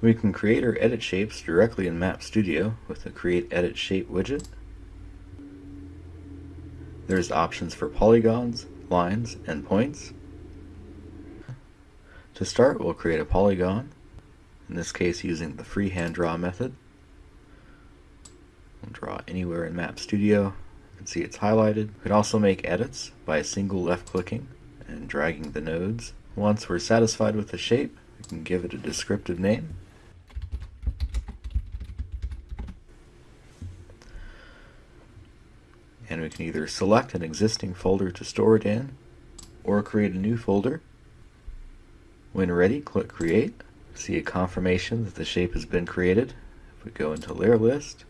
We can create or edit shapes directly in Map Studio with the Create Edit Shape widget. There's options for polygons, lines, and points. To start, we'll create a polygon, in this case using the freehand draw method. We'll draw anywhere in Map Studio. You can see it's highlighted. We can also make edits by single left clicking and dragging the nodes. Once we're satisfied with the shape, we can give it a descriptive name. And we can either select an existing folder to store it in or create a new folder. When ready, click Create. See a confirmation that the shape has been created. If we go into Layer List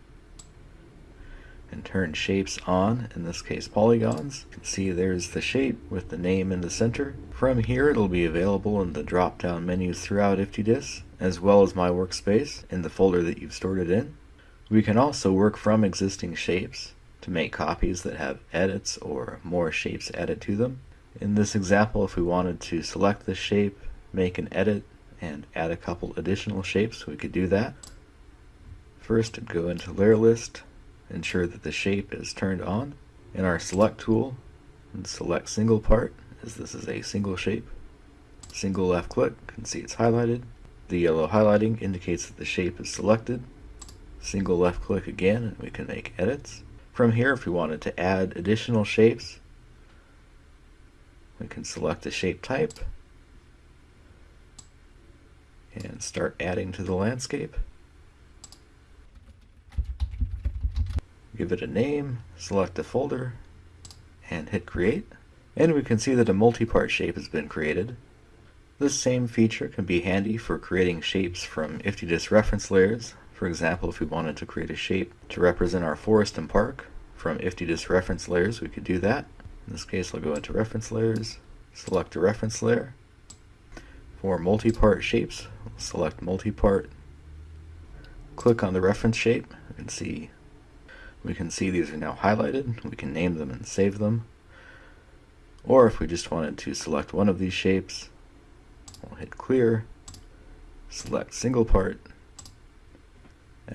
and turn Shapes on, in this case polygons, you can see there's the shape with the name in the center. From here it'll be available in the drop-down menus throughout IftyDis, as well as My Workspace in the folder that you've stored it in. We can also work from existing shapes to make copies that have edits or more shapes added to them. In this example, if we wanted to select the shape, make an edit, and add a couple additional shapes, we could do that. First, go into Layer List, ensure that the shape is turned on. In our Select tool, and select Single Part, as this is a single shape. Single left click, you can see it's highlighted. The yellow highlighting indicates that the shape is selected. Single left click again, and we can make edits. From here, if we wanted to add additional shapes, we can select the shape type and start adding to the landscape. Give it a name, select a folder, and hit create. And we can see that a multi-part shape has been created. This same feature can be handy for creating shapes from IftyDis reference layers for example, if we wanted to create a shape to represent our forest and park from IftyDis reference layers, we could do that. In this case, I'll go into reference layers, select a reference layer. For multi-part shapes, select multi-part, click on the reference shape, can see we can see these are now highlighted. We can name them and save them. Or if we just wanted to select one of these shapes, we'll hit clear, select single part,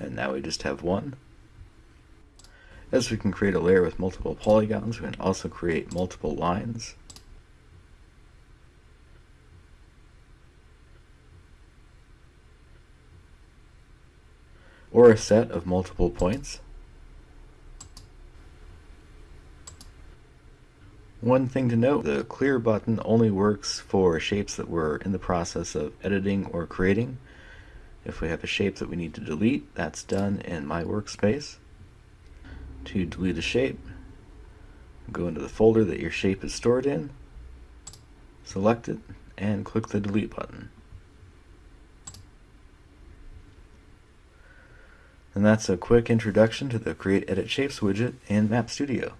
and now we just have one. As we can create a layer with multiple polygons, we can also create multiple lines. Or a set of multiple points. One thing to note, the clear button only works for shapes that we're in the process of editing or creating. If we have a shape that we need to delete, that's done in my workspace. To delete a shape, go into the folder that your shape is stored in, select it, and click the delete button. And that's a quick introduction to the Create Edit Shapes widget in Map Studio.